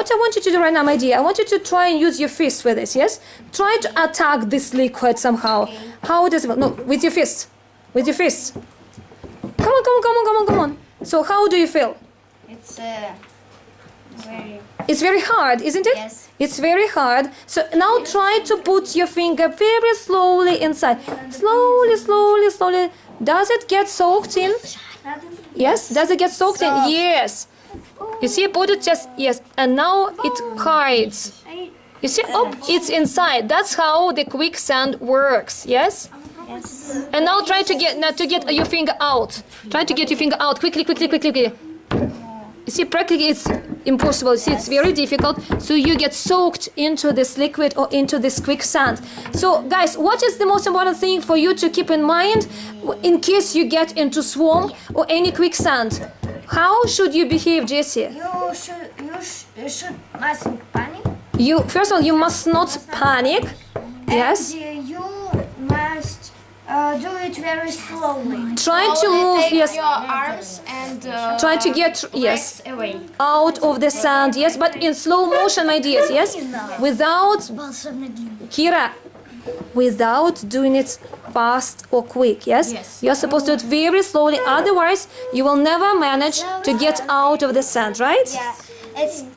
What I want you to do right now, my dear, I want you to try and use your fist with this, yes? Try to attack this liquid somehow. How does it No, with your fist. With your fist. Come on, come on, come on, come on, come on. So how do you feel? It's uh, very. It's very hard, isn't it? Yes. It's very hard. So now try to put your finger very slowly inside. Slowly, slowly, slowly. Does it get soaked in? Yes. Does it get soaked in? Yes. You see, it just yes, and now it hides. You see, oh, it's inside. That's how the quicksand works. Yes. Yes. And now try to get now to get your finger out. Try to get your finger out quickly, quickly, quickly, quickly. You see, practically it's impossible. You see, it's very difficult. So you get soaked into this liquid or into this quicksand. So, guys, what is the most important thing for you to keep in mind in case you get into swamp or any quicksand? How should you behave, Jesse? You should you, sh- you should mustn't panic. You first of all, you must not panic. Yes. And uh, you must uh, do it very slowly. Try to move. Yes. your arms and uh, Try to get yes. away. out of the sand, yes, but in slow motion, my dears, yes, without Kira, without doing it fast or quick, yes? Yes. You're supposed to do it very slowly, otherwise, you will never manage to get out of the sand, right? Yeah, it's